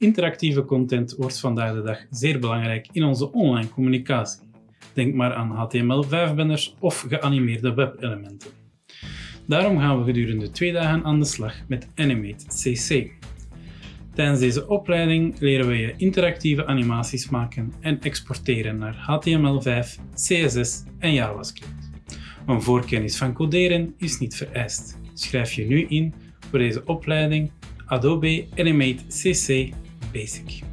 Interactieve content wordt vandaag de dag zeer belangrijk in onze online communicatie. Denk maar aan HTML5-banners of geanimeerde webelementen. Daarom gaan we gedurende twee dagen aan de slag met Animate CC. Tijdens deze opleiding leren we je interactieve animaties maken en exporteren naar HTML5, CSS en JavaScript. Een voorkennis van coderen is niet vereist. Schrijf je nu in voor deze opleiding Adobe Animate CC basic.